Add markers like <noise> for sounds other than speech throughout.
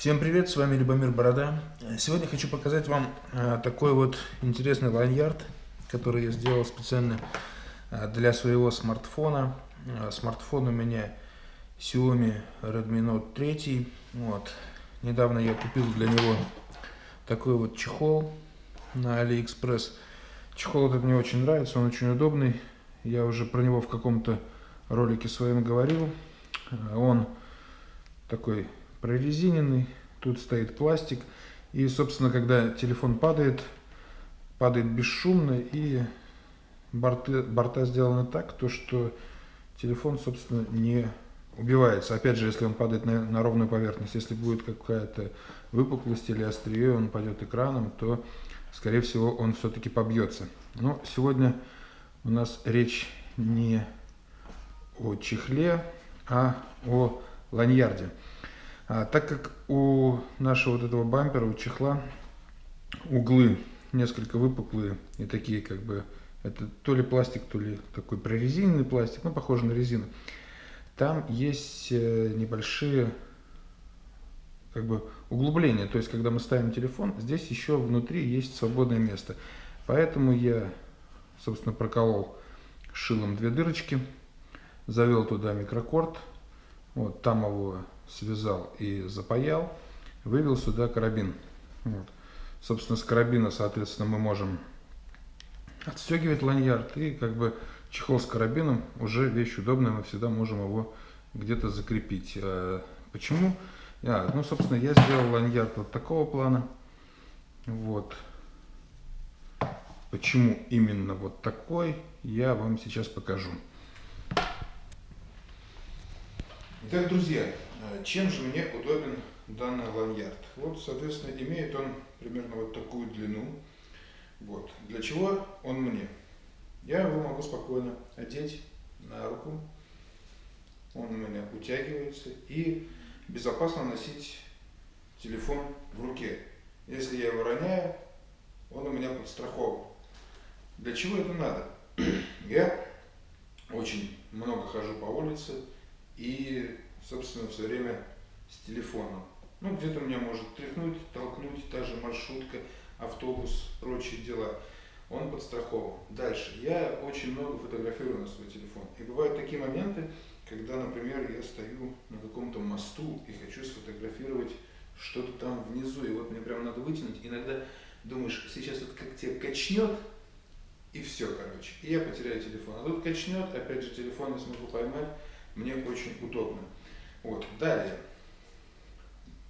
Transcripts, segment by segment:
Всем привет, с вами Любомир Борода. Сегодня хочу показать вам а, такой вот интересный ланьярд, который я сделал специально а, для своего смартфона. А, смартфон у меня Xiaomi Redmi Note 3. Вот. Недавно я купил для него такой вот чехол на AliExpress. Чехол этот мне очень нравится, он очень удобный. Я уже про него в каком-то ролике своем говорил. Он такой прорезиненный, тут стоит пластик. И, собственно, когда телефон падает, падает бесшумно, и борты, борта сделаны так, то что телефон, собственно, не убивается. Опять же, если он падает на, на ровную поверхность, если будет какая-то выпуклость или острие, он пойдет экраном, то, скорее всего, он все-таки побьется. Но сегодня у нас речь не о чехле, а о ланьярде. А, так как у нашего вот этого бампера, у чехла, углы несколько выпуклые и такие как бы, это то ли пластик, то ли такой прорезиненный пластик, ну похоже на резину. Там есть э, небольшие как бы углубления, то есть когда мы ставим телефон, здесь еще внутри есть свободное место. Поэтому я, собственно, проколол шилом две дырочки, завел туда микрокорд, вот там его связал и запаял, вывел сюда карабин. Вот. Собственно, с карабина, соответственно, мы можем отстегивать ланьярд и как бы чехол с карабином уже вещь удобная, мы всегда можем его где-то закрепить. А почему? А, ну, собственно, я сделал ланьярд вот такого плана. Вот. Почему именно вот такой, я вам сейчас покажу. Итак, друзья, э, чем же мне удобен данный ланьярд? Вот, соответственно, имеет он примерно вот такую длину. Вот. Для чего он мне? Я его могу спокойно одеть на руку. Он у меня утягивается. И безопасно носить телефон в руке. Если я его роняю, он у меня подстрахован. Для чего это надо? <clears throat> Я очень много хожу по улице, и, собственно, все время с телефоном. Ну, где-то меня может тряхнуть, толкнуть, та же маршрутка, автобус, прочие дела. Он подстрахован. Дальше. Я очень много фотографирую на свой телефон. И бывают такие моменты, когда, например, я стою на каком-то мосту и хочу сфотографировать что-то там внизу, и вот мне прям надо вытянуть. Иногда думаешь, сейчас вот как тебя качнет, и все, короче. И я потеряю телефон. А тут качнет, опять же, телефон не смогу поймать мне очень удобно. Вот. Далее.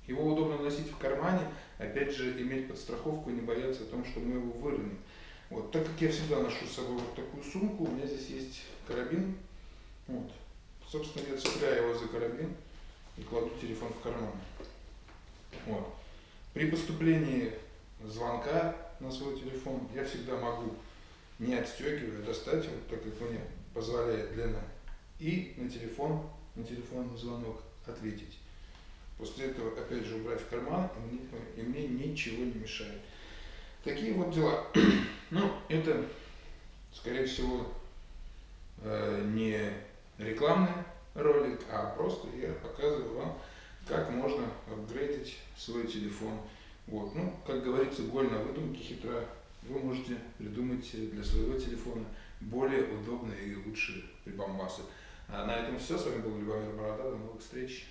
Его удобно носить в кармане, опять же, иметь подстраховку и не бояться о том, что мы его выроним. Вот. Так как я всегда ношу с собой вот такую сумку, у меня здесь есть карабин. Вот. Собственно, я цепляю его за карабин и кладу телефон в карман. Вот. При поступлении звонка на свой телефон я всегда могу, не отстегивая, достать его, так как мне позволяет длина и на телефон, на телефонный звонок ответить. После этого опять же убрать в карман, и мне, и мне ничего не мешает. Такие вот дела. <clears throat> Ну, это, скорее всего, э, не рекламный ролик, а просто я показываю вам, как можно апгрейдить свой телефон. Вот. Ну, как говорится, голь на выдумке хитра. Вы можете придумать для своего телефона более удобные и лучшие прибамбасы. А на этом все. С вами был Любомир Борода. До новых встреч.